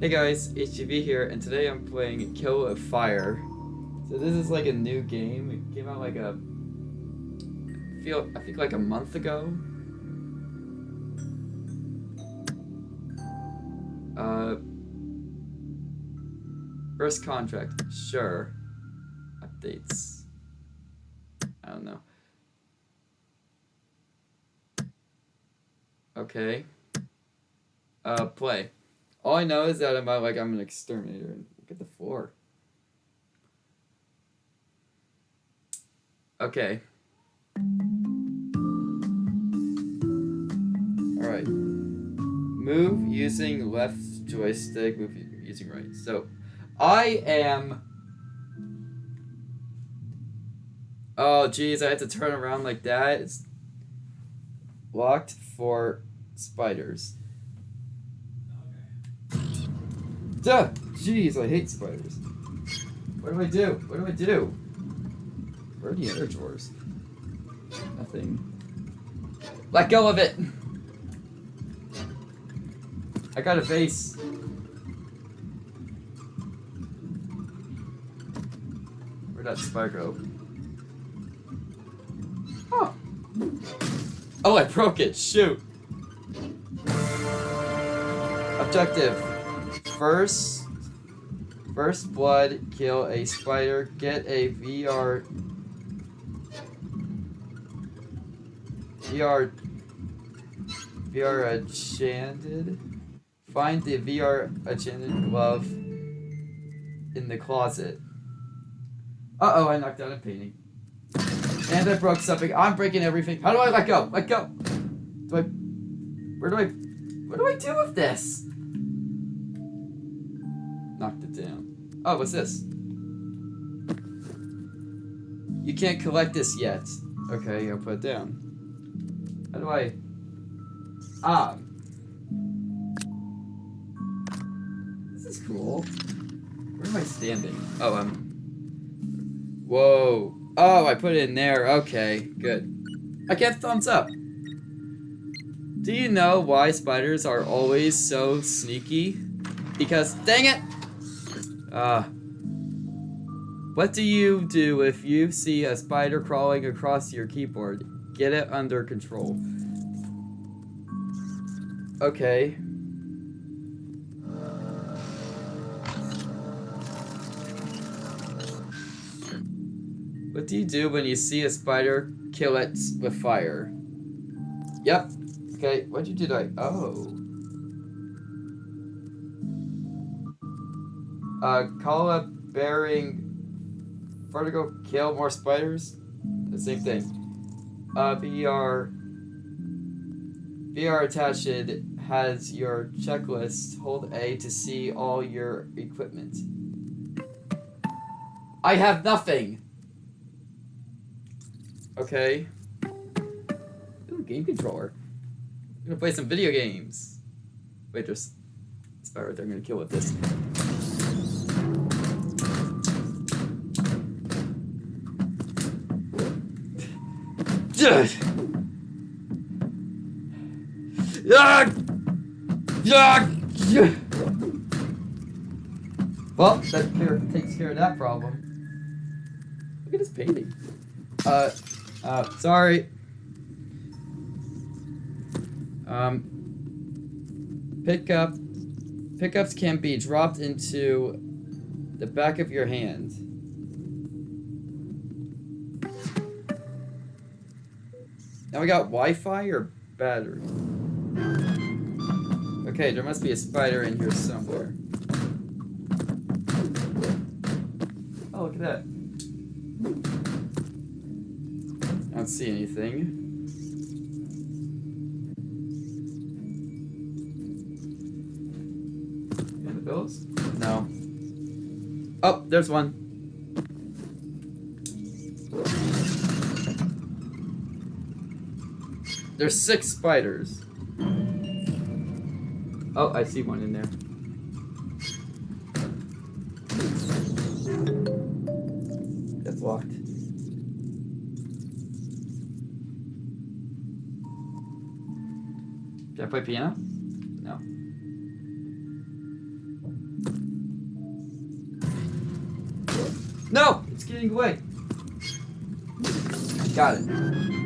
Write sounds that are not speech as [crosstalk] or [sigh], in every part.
Hey guys, HGV here, and today I'm playing Kill with Fire. So this is like a new game. It came out like a feel I think like a month ago. Uh First contract, sure. Updates. I don't know. Okay. Uh play. All I know is that I'm like I'm an exterminator and look at the floor. Okay. Alright. Move using left joystick, move using right. So I am Oh geez, I have to turn around like that. It's locked for spiders. Duh! Jeez, I hate spiders. What do I do? What do I do? Where are the other drawers? Nothing. Let go of it! I got a vase. Where'd that spider go? Oh! Oh, I broke it! Shoot! Objective first first blood kill a spider get a VR VR VR enchanted. Find the VR enchanted glove in the closet. Uh oh I knocked down a painting. And I broke something. I'm breaking everything. How do I let go? Let go. Do I where do I what do I do with this knocked it down. Oh, what's this? You can't collect this yet. Okay, I'll put it down. How do I... Ah. This is cool. Where am I standing? Oh, I'm... Whoa. Oh, I put it in there. Okay, good. I get thumbs up. Do you know why spiders are always so sneaky? Because, dang it! Uh, what do you do if you see a spider crawling across your keyboard? Get it under control. Okay. What do you do when you see a spider? Kill it with fire. Yep. Okay, what'd you do I- Oh. Uh, call up bearing vertigo kill more spiders. The same thing. Uh, VR VR attached has your checklist. Hold A to see all your equipment. I have nothing. Okay. Ooh, game controller. I'm gonna play some video games. Wait, there's spider They're gonna kill with this. Well, that care, takes care of that problem. Look at this painting. Uh, uh, sorry. Um, pickup, pickups can be dropped into the back of your hand. Now we got Wi-Fi or battery? Okay, there must be a spider in here somewhere. Oh, look at that. I don't see anything. In the bills? No. Oh, there's one. There's six spiders. Oh, I see one in there. That's locked. Did I play piano? No. No! It's getting away! Got it.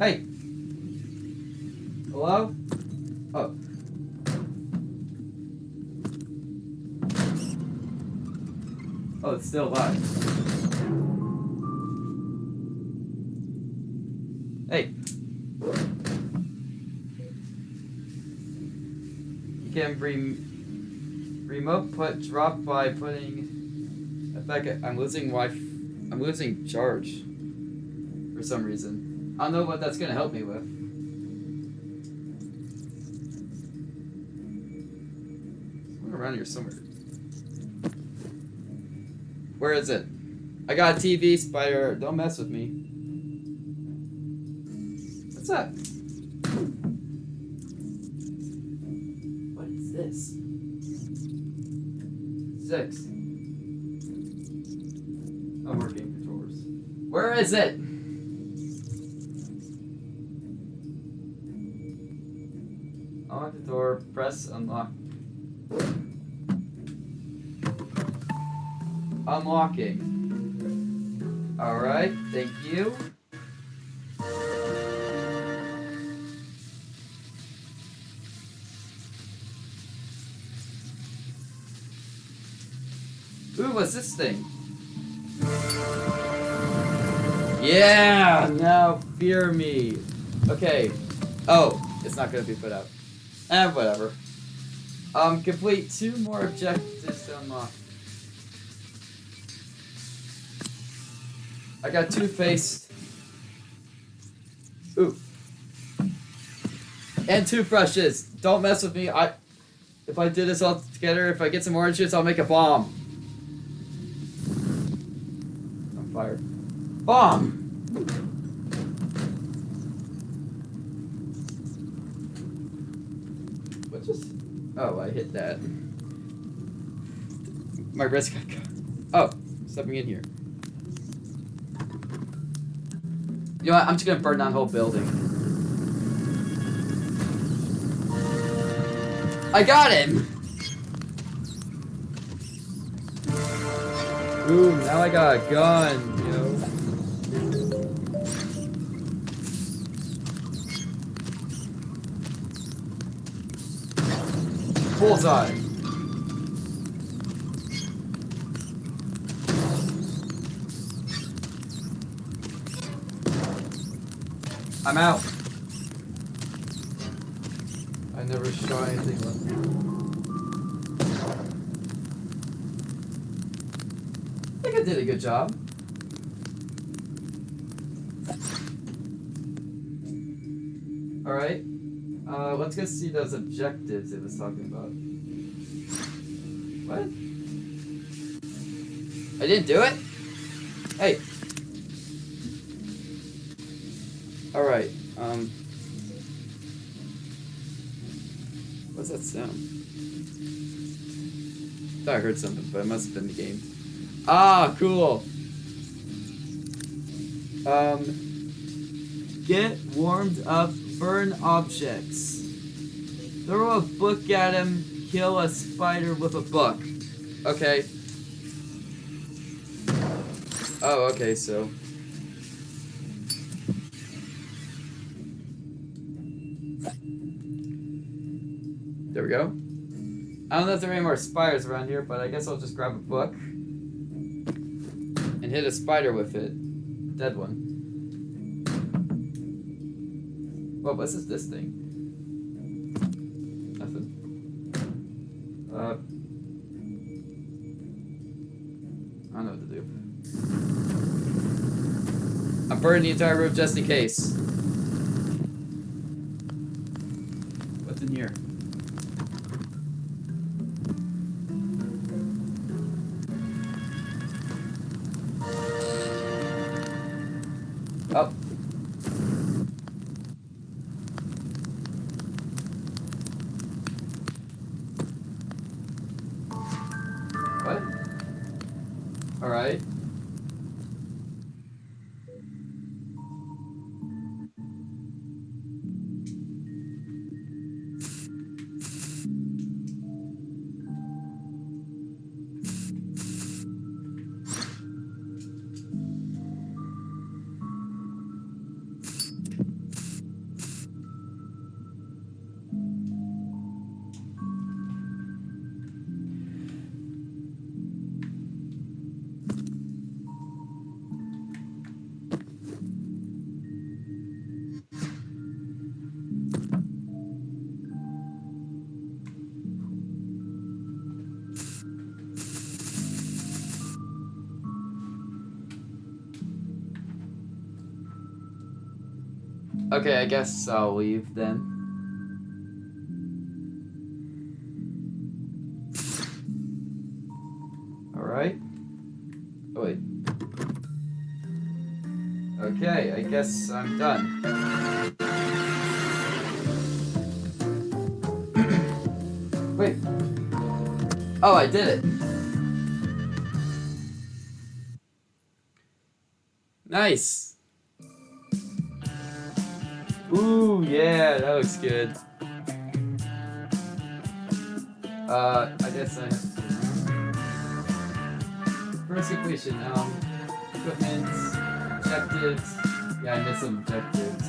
Hey! Hello? Oh. Oh, it's still alive. Hey. You can re remote put drop by putting effect. I'm losing Wi. I'm losing charge for some reason. I don't know what that's gonna help me with. Someone around here somewhere. Where is it? I got a TV, spider. Don't mess with me. What's that? What is this? Six. I'm working controllers. Where is it? Unlocking. Alright, thank you. Ooh, what's this thing? Yeah! Now fear me. Okay. Oh, it's not gonna be put out. Eh, whatever. Um, complete two more objectives to unlock. I got toothpaste. Ooh. And toothbrushes. Don't mess with me. I if I do this all together, if I get some orange juice, I'll make a bomb. I'm fired. Bomb! What just Oh, I hit that. My wrist got. Oh, something in here. You know what? I'm just gonna burn that whole building. I got him! Ooh, now I got a gun, yo. Bullseye! I'm out. I never shot anything left. I think I did a good job. Alright. Uh, let's go see those objectives it was talking about. What? I didn't do it? Hey. Alright, um. What's that sound? thought I heard something, but it must have been the game. Ah, cool! Um. Get warmed up, burn objects. Throw a book at him, kill a spider with a book. Okay. Oh, okay, so. I don't know if there are any more spiders around here, but I guess I'll just grab a book and hit a spider with it. Dead one. What this, this thing? Nothing. Uh, I don't know what to do. I'm burning the entire roof just in case. Okay, I guess I'll leave then. Alright. Oh, wait. Okay, I guess I'm done. [clears throat] wait. Oh, I did it. Nice. Ooh, yeah, that looks good. Uh, I guess I. First equation, um, equipment, objectives. Yeah, I missed some objectives.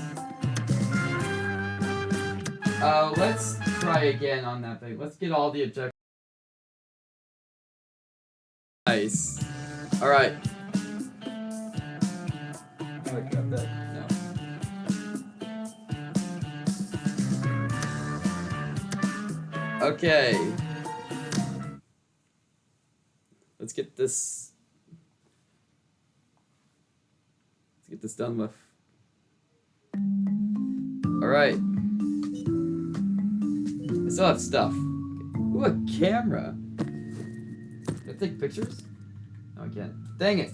Uh, let's try again on that thing. Let's get all the objectives. Nice. Alright. I got that. Okay. Let's get this. Let's get this done with. Alright. I still have stuff. Ooh, a camera. Can I take pictures? No, I can't. Dang it.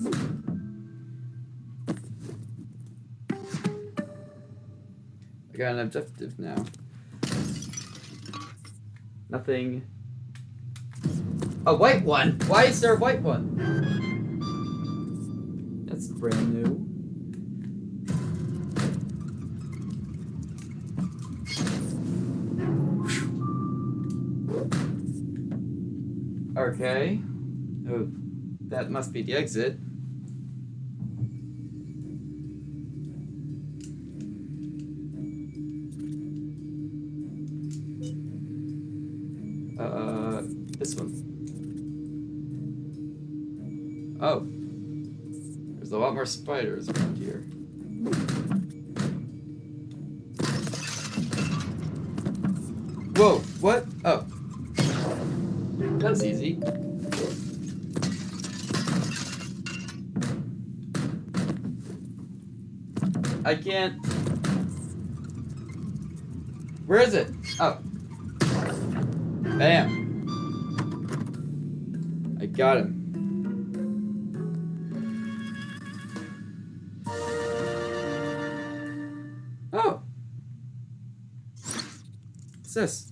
I got an objective now. Nothing. A white one? Why is there a white one? That's brand new. Okay. Oh, that must be the exit. Spiders around here. Whoa, what? Oh. That was easy. I can't. Where is it? Oh. Bam. I got him. This?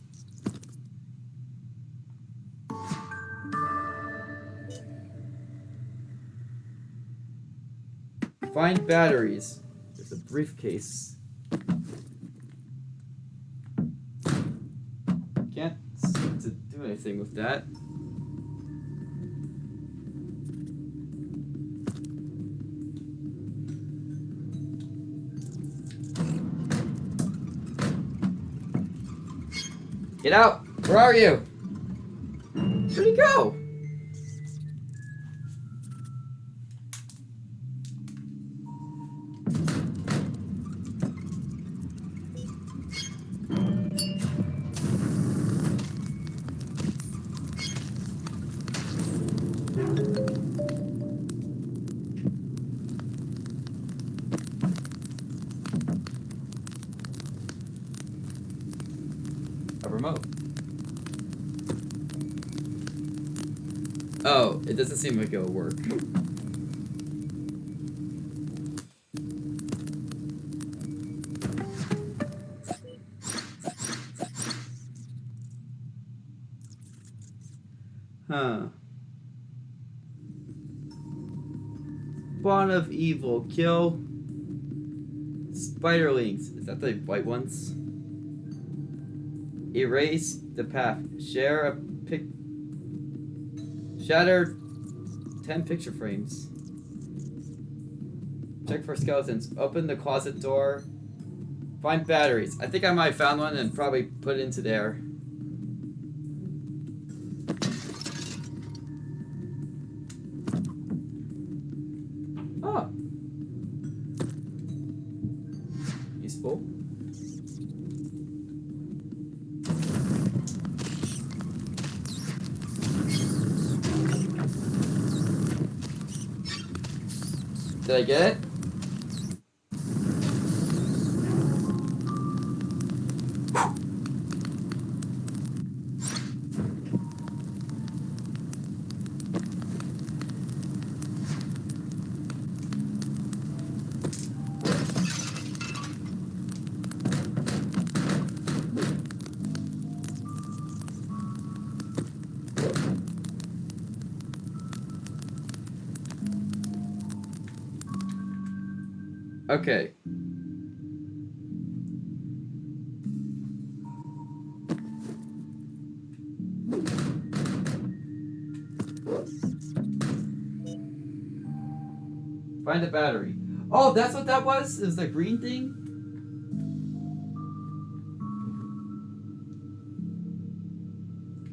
Find batteries. There's a briefcase. Can't seem to do anything with that. Get out! Where are you? Where'd he go? It doesn't seem like it'll work. Huh. Spawn of evil. Kill spiderlings. Is that the white ones? Erase the path. Share a pic. Shatter 10 picture frames. Check for skeletons. Open the closet door. Find batteries. I think I might have found one and probably put it into there. I get Find a battery. Oh, that's what that was? Is the green thing?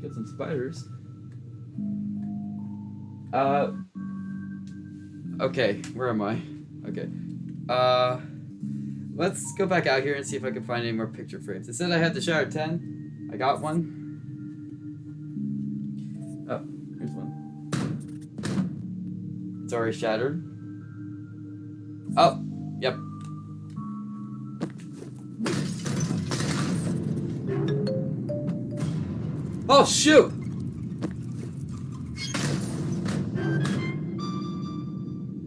Get some spiders. Uh. Okay, where am I? Okay. Uh. Let's go back out here and see if I can find any more picture frames. It said I had to shower 10. I got one. Oh, here's one. It's already shattered. Oh, yep. Oh, shoot!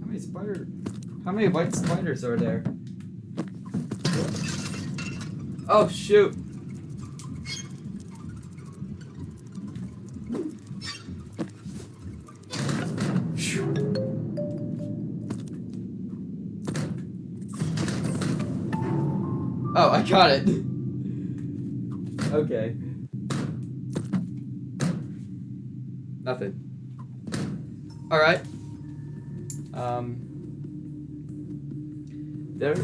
How many spider... How many white spiders are there? Oh, shoot! I got it. okay. Nothing. Alright. Um. There.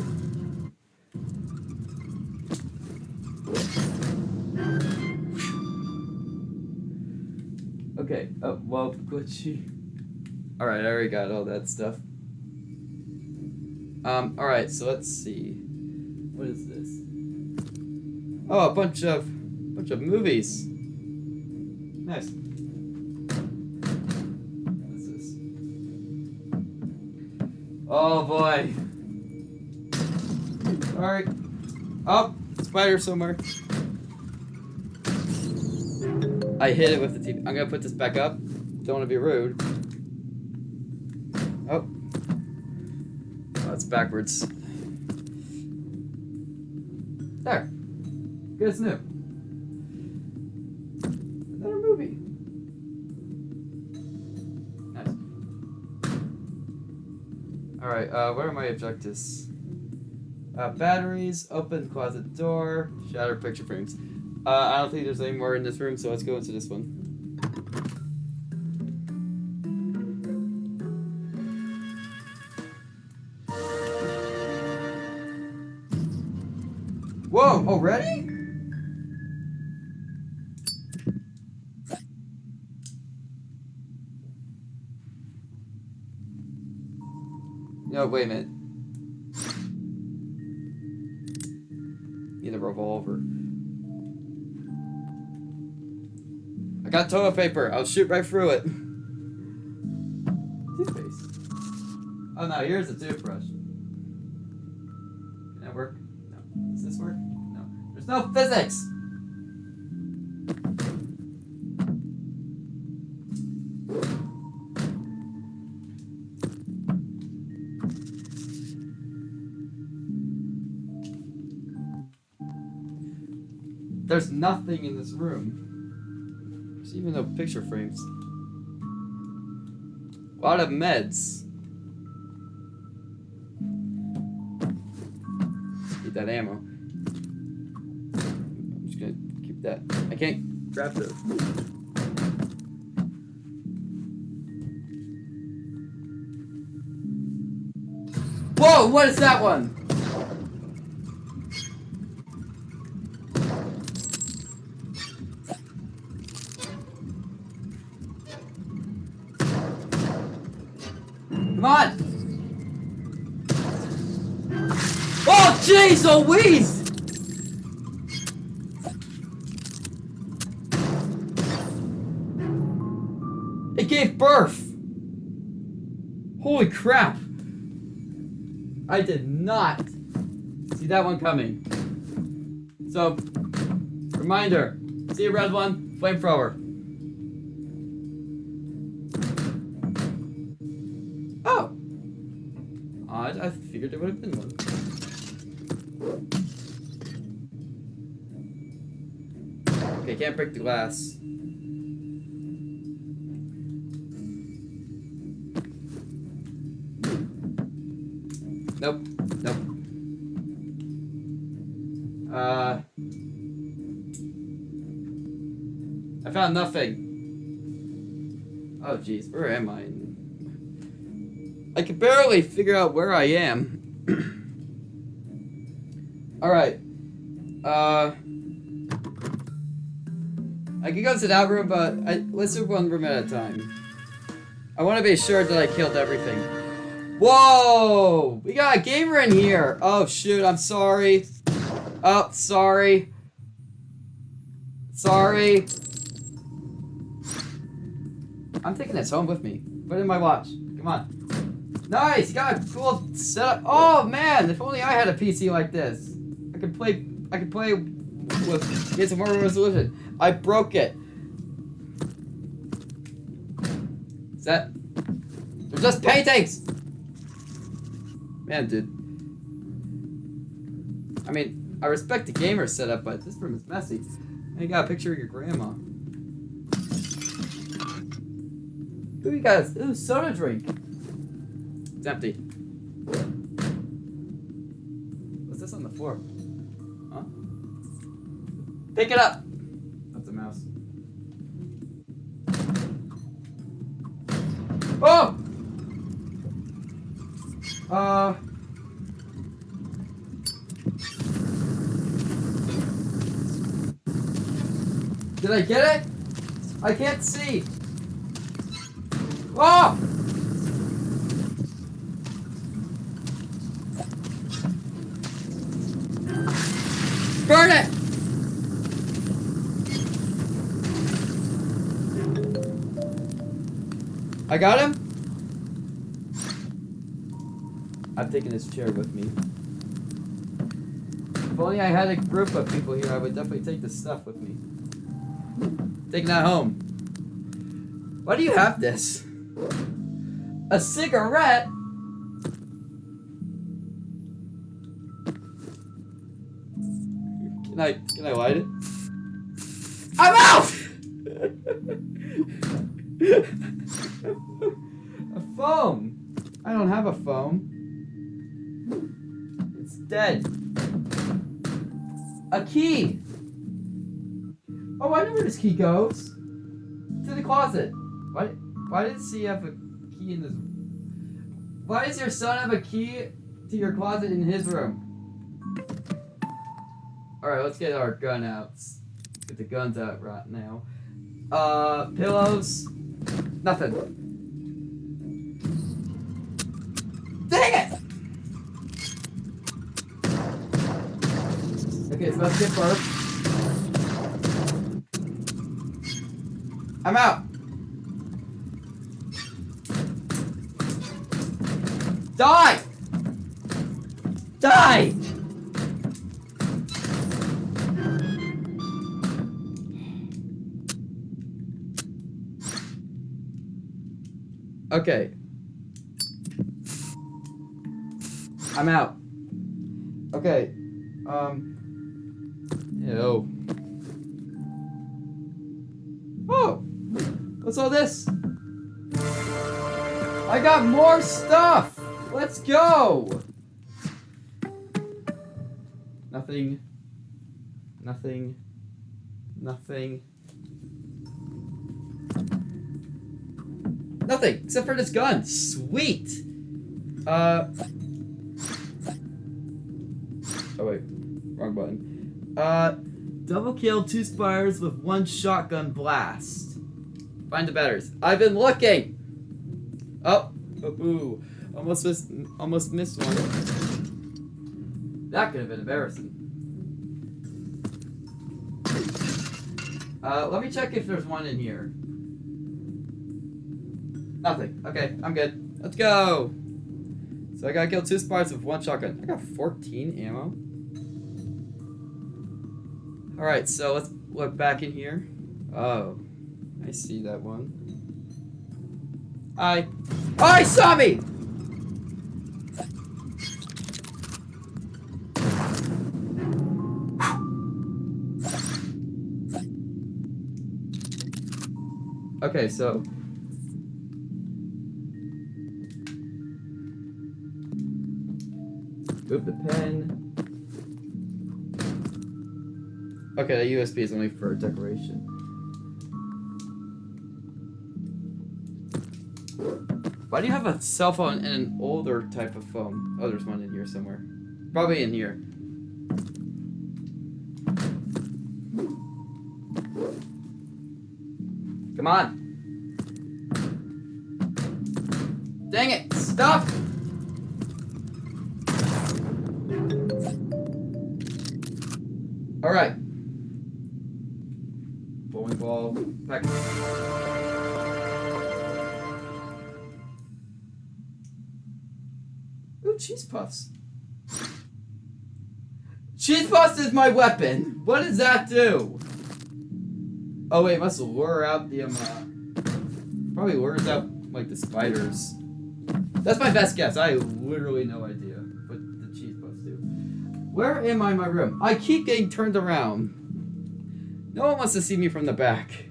Okay. Oh, well, glitchy. Alright, I already got all that stuff. Um, alright, so let's see. What is this? Oh, a bunch of bunch of movies. Nice. What is this? Oh boy. Alright. Oh, spider somewhere. I hit it with the TV. I'm gonna put this back up. Don't want to be rude. Oh. Oh, it's backwards. Good as new. Another movie. Nice. Alright, uh, what are my objectives? Uh, batteries, open closet door, shatter picture frames. Uh, I don't think there's any more in this room, so let's go into this one. Whoa, already? No, wait a minute. Need a revolver. I got toilet paper. I'll shoot right through it. Toothpaste. Oh no, here's a toothbrush. Can that work? No. Does this work? No. There's no physics! Nothing in this room. There's even no picture frames. A lot of meds. Need that ammo. I'm just gonna keep that. I can't grab the. Whoa! What is that one? Come on! Oh, jeez Louise! It gave birth! Holy crap! I did not see that one coming. So, reminder, see a red one, flamethrower. I figured there would have been one. Okay, can't break the glass. Nope. Nope. Uh... I found nothing. Oh, jeez. Where am I Barely figure out where I am. [clears throat] Alright. Uh I can go to that room, but I, let's do one room at a time. I want to be sure that I killed everything. Whoa! We got a gamer in here! Oh shoot, I'm sorry. Oh, sorry. Sorry. I'm taking this home with me. Put it in my watch. Come on. Nice! You got a cool setup. Oh man, if only I had a PC like this. I could play I could play with get some more resolution. I broke it. Is that They're just paintings! Man, dude. I mean, I respect the gamer setup, but this room is messy. And you got a picture of your grandma. Ooh, you guys, ooh, soda drink. It's empty. What's this on the floor? Huh? Pick it up! That's a mouse. Oh! Uh... Did I get it? I can't see. Oh! I got him? I'm taking this chair with me. If only I had a group of people here, I would definitely take this stuff with me. Taking that home. Why do you have this? A cigarette? Can I can I light it? I'm out! [laughs] [laughs] a phone. I don't have a phone. It's dead. A key. Oh, I know where this key goes. To the closet. Why? Why does he have a key in this? Why does your son have a key to your closet in his room? All right, let's get our gun out. Let's get the guns out right now. Uh, pillows. Nothing. Dang it! Okay, so let's get burp. I'm out. Okay. I'm out. Okay. Um. Ew. Oh! What's all this? I got more stuff! Let's go! Nothing. Nothing. Nothing. Nothing, except for this gun. Sweet! Uh... Oh wait, wrong button. Uh, double kill two spires with one shotgun blast. Find the batters. I've been looking! Oh, oh boo. Almost missed, almost missed one. That could have been embarrassing. Uh, let me check if there's one in here. Nothing. Okay, I'm good. Let's go! So I gotta kill two spires with one shotgun. I got 14 ammo. Alright, so let's look back in here. Oh, I see that one. I... Oh, he saw me! Okay, so Move the pen. Okay, the USB is only for decoration. Why do you have a cell phone and an older type of phone? Oh, there's one in here somewhere. Probably in here. Come on. Dang it, stop! Alright. Bowling ball. Pack. Ooh, cheese puffs. Cheese puffs is my weapon. What does that do? Oh wait, it must lure out the um. Uh, probably lures out like the spiders. That's my best guess. I literally no idea Where am I in my room? I keep getting turned around. No one wants to see me from the back.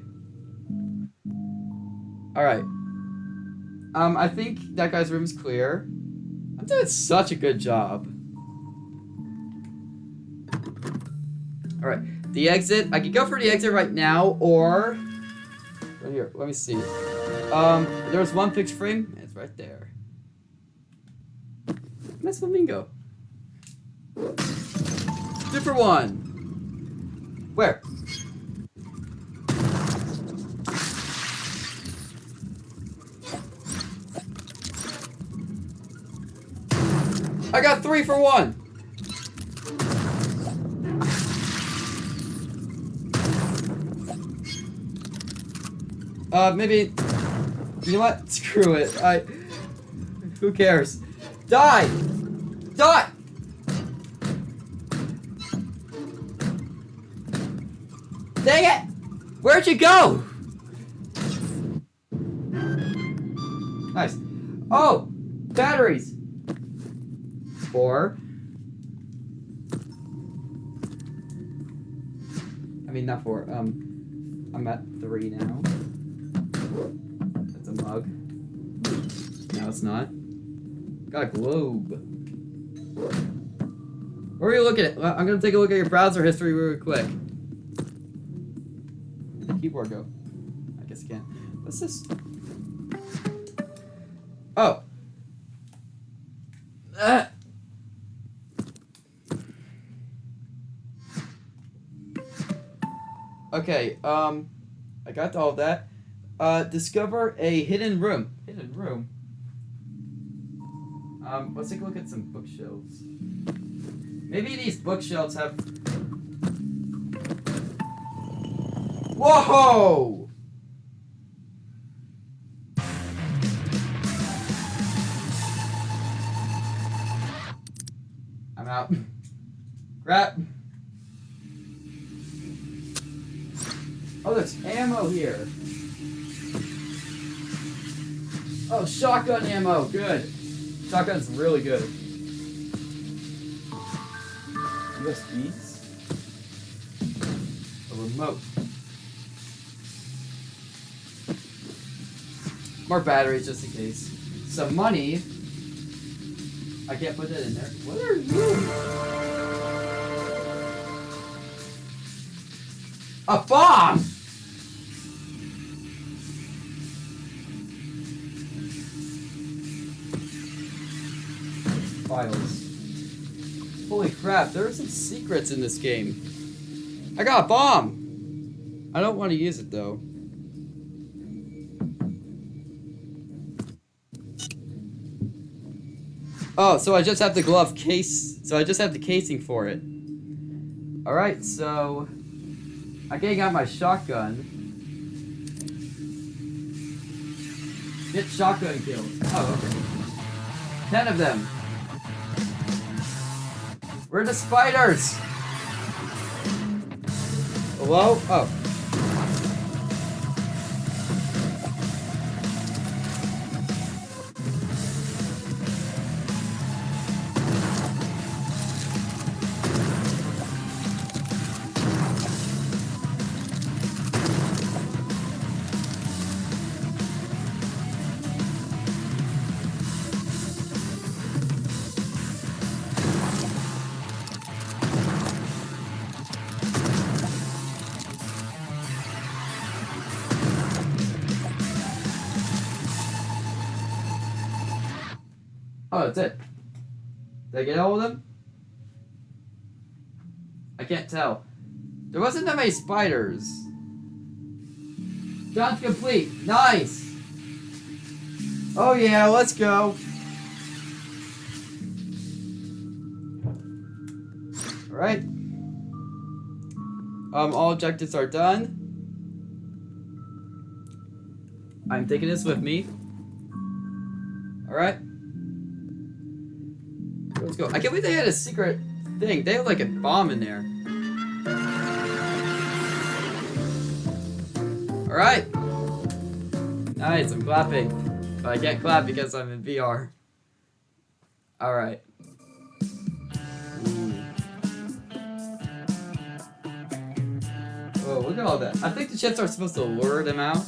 Alright. Um, I think that guy's room is clear. I'm doing such a good job. Alright, the exit. I could go for the exit right now, or... Right here, let me see. Um, there's one fixed frame. It's right there. Nice flamingo. For one. Where? I got three for one. Uh, maybe. You know what? [laughs] Screw it. I. Who cares? Die! Die! Dang it! Where'd you go? Nice. Oh! Batteries! Four. I mean, not four. Um, I'm at three now. That's a mug. No, it's not. Got a globe. Where are you looking at? I'm gonna take a look at your browser history real quick. Keyboard go? I guess you can't. What's this? Oh. Ah. Okay, um, I got all that. Uh, discover a hidden room. Hidden room? Um, let's take a look at some bookshelves. Maybe these bookshelves have... Whoa! I'm out. Crap. Oh, there's ammo here. Oh, shotgun ammo. Good. Shotgun's really good. USBs. A remote. More batteries just in case. Some money. I can't put that in there. What are you? A bomb! Files. Holy crap, there are some secrets in this game. I got a bomb! I don't want to use it though. Oh, so I just have the glove case. So I just have the casing for it. Alright, so... I getting got my shotgun. Get shotgun kills. Oh, okay. Ten of them. Where are the spiders? Hello? Oh, Did I get all of them? I can't tell. There wasn't that many spiders. Done complete. Nice. Oh yeah, let's go. Alright. Um, all objectives are done. I'm taking this with me. Alright. Go. I can't believe they had a secret thing. They have like a bomb in there. Alright. Nice, I'm clapping. But I can't clap because I'm in VR. Alright. Oh, look at all that. I think the chips are supposed to lure them out.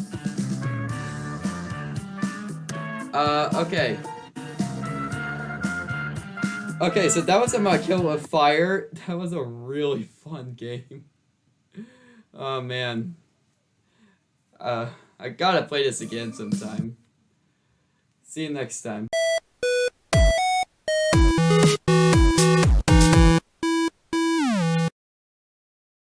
Uh, okay. Okay, so that was a kill with fire. [laughs] That was a really fun game. Oh man. Uh, I gotta play this again sometime. See you next time.